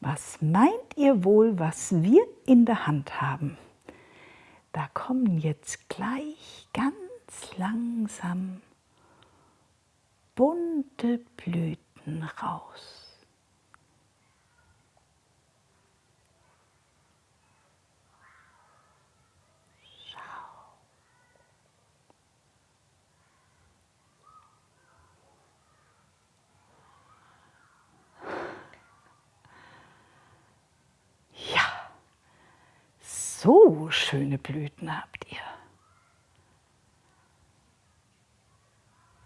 Was meint ihr wohl, was wir in der Hand haben? Da kommen jetzt gleich ganz langsam bunte Blüten raus. So schöne Blüten habt ihr.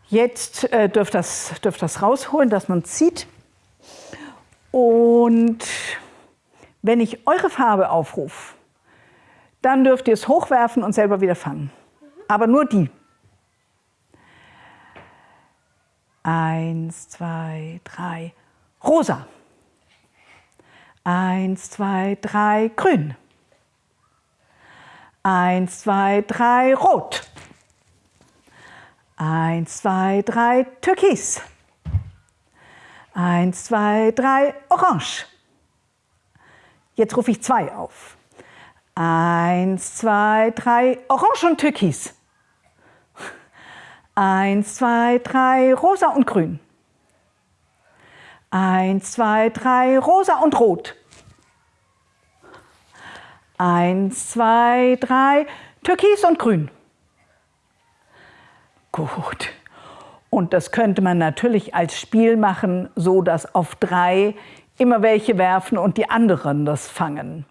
Jetzt äh, dürft das, dürft das rausholen, dass man sieht. Und wenn ich eure Farbe aufrufe, dann dürft ihr es hochwerfen und selber wieder fangen. Aber nur die. Eins, zwei, drei, rosa. Eins, zwei, drei, grün. Eins, zwei, drei, rot. Eins, zwei, drei, türkis. Eins, zwei, drei, orange. Jetzt rufe ich zwei auf. Eins, zwei, drei, orange und türkis. Eins, zwei, drei, rosa und grün. Eins, zwei, drei, rosa und rot. Eins, zwei, drei, Türkis und Grün. Gut. Und das könnte man natürlich als Spiel machen, so dass auf drei immer welche werfen und die anderen das fangen.